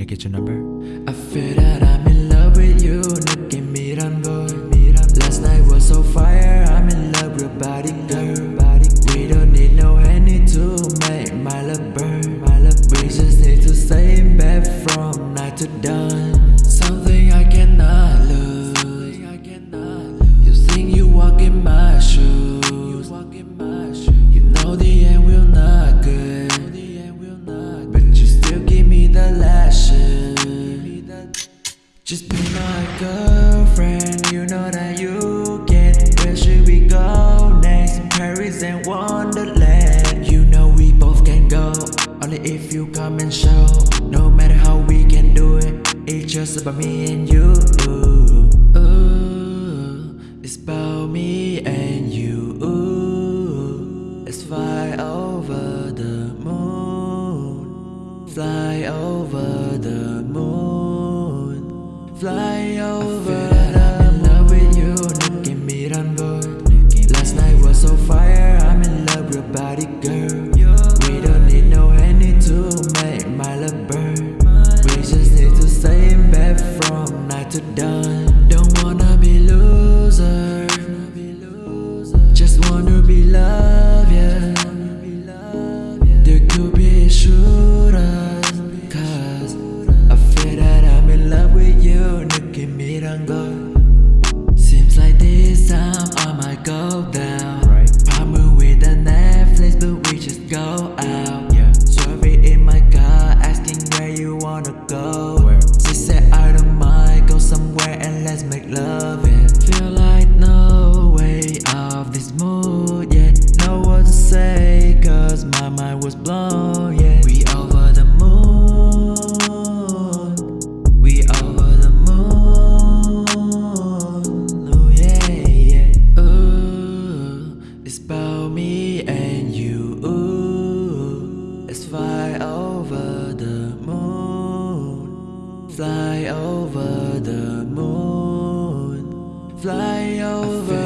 I get your number? I feel that I'm in love with you 느낌이란 걸 Last night was so fire I'm in love with your body Just be my girlfriend You know that you can Where should we go next? Paris and Wonderland. You know we both can go. Only if you come and show. No matter how we can do it It's just about me and you. Ooh, It's about me and you. Ooh, Let's fly over the moon. Fly over loser mind was blown yeah. We over the moon. We over the moon. Oh yeah yeah. Ooh It's about me and you. Ooh Let's fly over the moon. Fly over the moon. Fly over